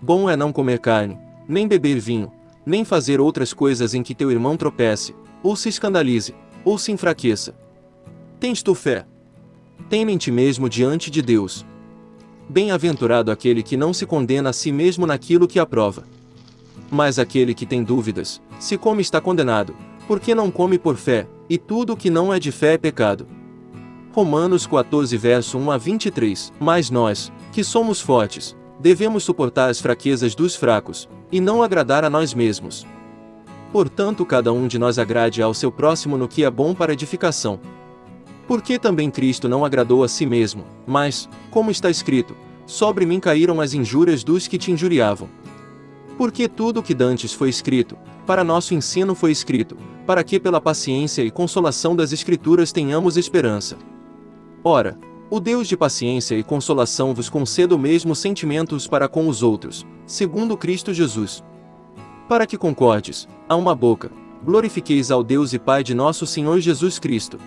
Bom é não comer carne, nem beber vinho, nem fazer outras coisas em que teu irmão tropece, ou se escandalize, ou se enfraqueça. Tens tu fé? Tem em ti mesmo diante de Deus. Bem-aventurado aquele que não se condena a si mesmo naquilo que aprova. Mas aquele que tem dúvidas, se come está condenado, porque não come por fé, e tudo que não é de fé é pecado. Romanos 14 verso 1 a 23 Mas nós, que somos fortes, devemos suportar as fraquezas dos fracos, e não agradar a nós mesmos. Portanto cada um de nós agrade ao seu próximo no que é bom para edificação. Porque também Cristo não agradou a si mesmo, mas, como está escrito, sobre mim caíram as injúrias dos que te injuriavam. Porque tudo o que dantes foi escrito, para nosso ensino foi escrito, para que pela paciência e consolação das Escrituras tenhamos esperança. Ora, o Deus de paciência e consolação vos conceda o mesmo sentimentos para com os outros, segundo Cristo Jesus. Para que concordes, a uma boca, glorifiqueis ao Deus e Pai de nosso Senhor Jesus Cristo.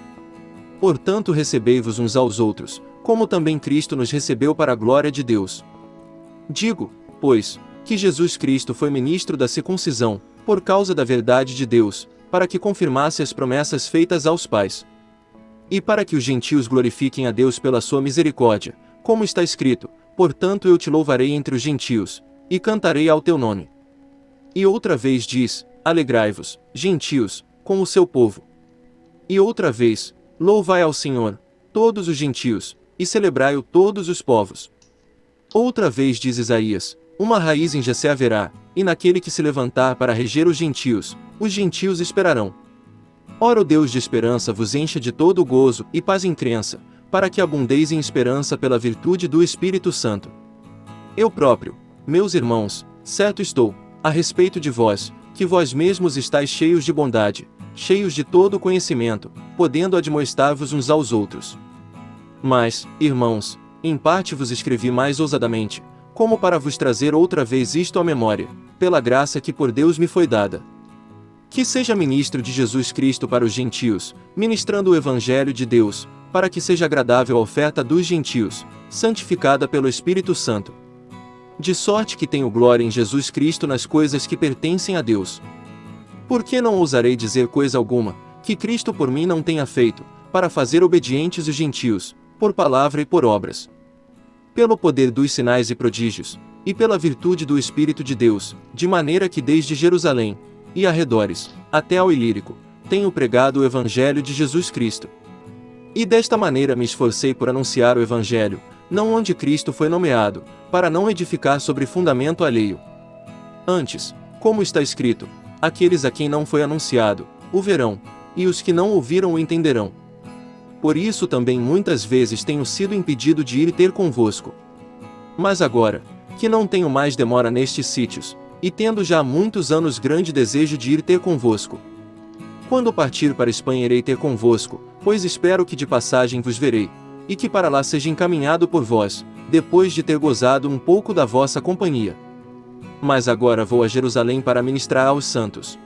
Portanto recebei-vos uns aos outros, como também Cristo nos recebeu para a glória de Deus. Digo, pois, que Jesus Cristo foi ministro da circuncisão, por causa da verdade de Deus, para que confirmasse as promessas feitas aos pais. E para que os gentios glorifiquem a Deus pela sua misericórdia, como está escrito: Portanto eu te louvarei entre os gentios, e cantarei ao teu nome. E outra vez diz: Alegrai-vos, gentios, com o seu povo. E outra vez, Louvai ao Senhor, todos os gentios, e celebrai-o todos os povos. Outra vez diz Isaías, uma raiz em Jessé haverá, e naquele que se levantar para reger os gentios, os gentios esperarão. Ora o Deus de esperança vos encha de todo gozo e paz em crença, para que abundeis em esperança pela virtude do Espírito Santo. Eu próprio, meus irmãos, certo estou, a respeito de vós, que vós mesmos estáis cheios de bondade, cheios de todo conhecimento, podendo admoestar-vos uns aos outros. Mas, irmãos, em parte vos escrevi mais ousadamente, como para vos trazer outra vez isto à memória, pela graça que por Deus me foi dada. Que seja ministro de Jesus Cristo para os gentios, ministrando o Evangelho de Deus, para que seja agradável a oferta dos gentios, santificada pelo Espírito Santo. De sorte que tenho glória em Jesus Cristo nas coisas que pertencem a Deus. Por que não ousarei dizer coisa alguma, que Cristo por mim não tenha feito, para fazer obedientes os gentios, por palavra e por obras? Pelo poder dos sinais e prodígios, e pela virtude do Espírito de Deus, de maneira que desde Jerusalém, e arredores, até ao Ilírico, tenho pregado o Evangelho de Jesus Cristo. E desta maneira me esforcei por anunciar o Evangelho, não onde Cristo foi nomeado, para não edificar sobre fundamento alheio. Antes, como está escrito, aqueles a quem não foi anunciado, o verão, e os que não ouviram o entenderão. Por isso também muitas vezes tenho sido impedido de ir ter convosco. Mas agora, que não tenho mais demora nestes sítios, e tendo já há muitos anos grande desejo de ir ter convosco. Quando partir para Espanha irei ter convosco, pois espero que de passagem vos verei, e que para lá seja encaminhado por vós, depois de ter gozado um pouco da vossa companhia. Mas agora vou a Jerusalém para ministrar aos santos.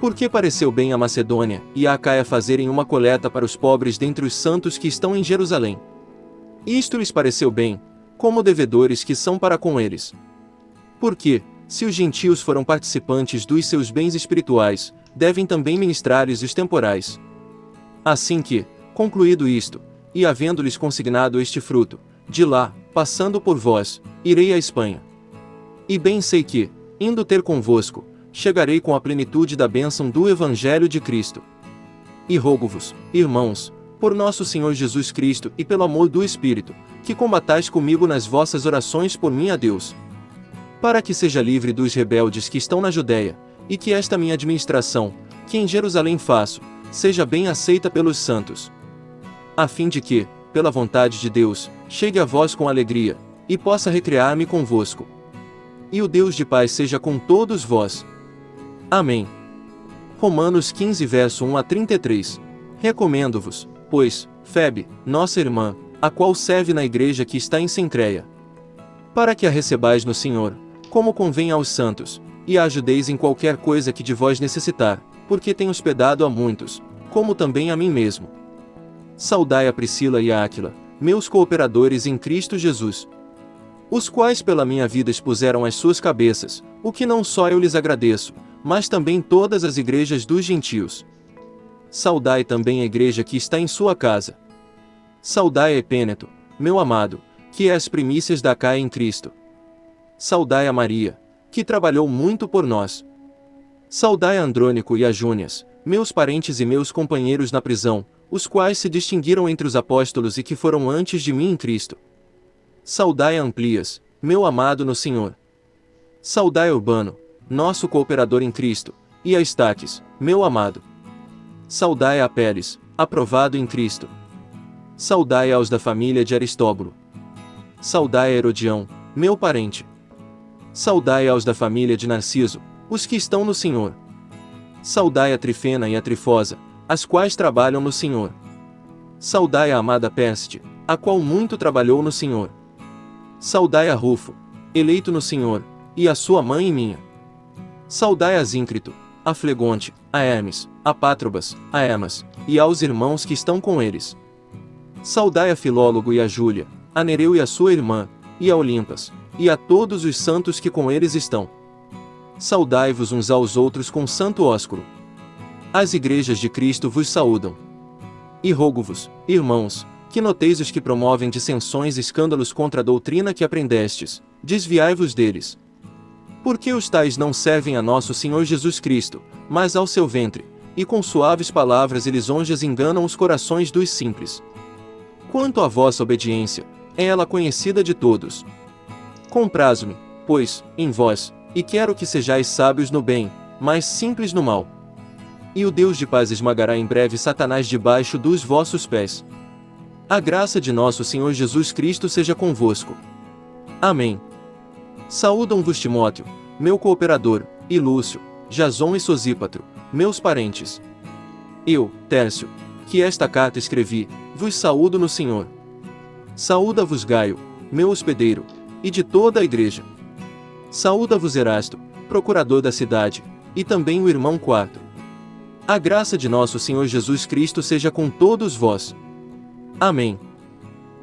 Porque pareceu bem a Macedônia e a Acaia fazerem uma coleta para os pobres dentre os santos que estão em Jerusalém. Isto lhes pareceu bem, como devedores que são para com eles. Porque, se os gentios foram participantes dos seus bens espirituais, devem também ministrar-lhes os temporais. Assim que, concluído isto, e havendo-lhes consignado este fruto, de lá, passando por vós, irei à Espanha. E bem sei que, indo ter convosco, chegarei com a plenitude da bênção do Evangelho de Cristo. E rogo-vos, irmãos, por nosso Senhor Jesus Cristo e pelo amor do Espírito, que combatais comigo nas vossas orações por mim a Deus. Para que seja livre dos rebeldes que estão na Judéia, e que esta minha administração, que em Jerusalém faço, seja bem aceita pelos santos. A fim de que, pela vontade de Deus, chegue a vós com alegria, e possa recriar-me convosco. E o Deus de paz seja com todos vós. Amém. Romanos 15 verso 1 a 33. Recomendo-vos, pois, Febe, nossa irmã, a qual serve na igreja que está em Sencreia. Para que a recebais no Senhor, como convém aos santos, e a ajudeis em qualquer coisa que de vós necessitar, porque tem hospedado a muitos, como também a mim mesmo. Saudai a Priscila e a Áquila, meus cooperadores em Cristo Jesus. Os quais pela minha vida expuseram as suas cabeças, o que não só eu lhes agradeço, mas também todas as igrejas dos gentios. Saudai também a igreja que está em sua casa. Saudai a Epêneto, meu amado, que é as primícias da Caia em Cristo. Saudai a Maria, que trabalhou muito por nós. Saudai a Andrônico e a Júnias, meus parentes e meus companheiros na prisão, os quais se distinguiram entre os apóstolos e que foram antes de mim em Cristo. Saudai Amplias, meu amado no Senhor. Saudai Urbano, nosso cooperador em Cristo, e a Estaques, meu amado. Saudai a Pérez, aprovado em Cristo. Saudai aos da família de Aristóbulo. Saudai a Herodião, meu parente. Saudai aos da família de Narciso, os que estão no Senhor. Saudai a Trifena e a Trifosa, as quais trabalham no Senhor. Saudai a amada Peste, a qual muito trabalhou no Senhor. Saudai a Rufo, eleito no Senhor, e a sua mãe e minha. Saudai a Zíncrito, a Flegonte, a Hermes, a Pátrobas, a Emas, e aos irmãos que estão com eles. Saudai a Filólogo e a Júlia, a Nereu e a sua irmã, e a Olimpas, e a todos os santos que com eles estão. Saudai-vos uns aos outros com santo ósculo. As igrejas de Cristo vos saúdam. E rogo-vos, irmãos, que noteis os que promovem dissensões e escândalos contra a doutrina que aprendestes, desviai-vos deles. Porque os tais não servem a nosso Senhor Jesus Cristo, mas ao seu ventre, e com suaves palavras e lisonjas enganam os corações dos simples. Quanto à vossa obediência, é ela conhecida de todos. Comprazo-me, pois, em vós, e quero que sejais sábios no bem, mas simples no mal. E o Deus de paz esmagará em breve Satanás debaixo dos vossos pés. A graça de nosso Senhor Jesus Cristo seja convosco. Amém. Saúdam-vos Timóteo, meu cooperador, e Lúcio, Jason e Sosípatro, meus parentes. Eu, Tércio, que esta carta escrevi, vos saúdo no Senhor. Saúda-vos Gaio, meu hospedeiro, e de toda a igreja. Saúda-vos Erasto, procurador da cidade, e também o irmão quarto. A graça de nosso Senhor Jesus Cristo seja com todos vós. Amém.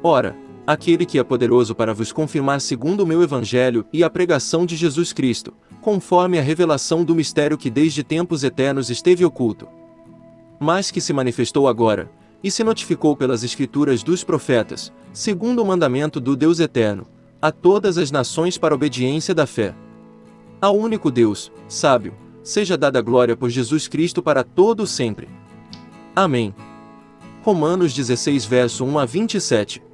Ora, aquele que é poderoso para vos confirmar segundo o meu evangelho e a pregação de Jesus Cristo, conforme a revelação do mistério que desde tempos eternos esteve oculto, mas que se manifestou agora, e se notificou pelas escrituras dos profetas, segundo o mandamento do Deus eterno, a todas as nações para obediência da fé. Ao único Deus, sábio, seja dada glória por Jesus Cristo para todo sempre. Amém. Romanos 16 verso 1 a 27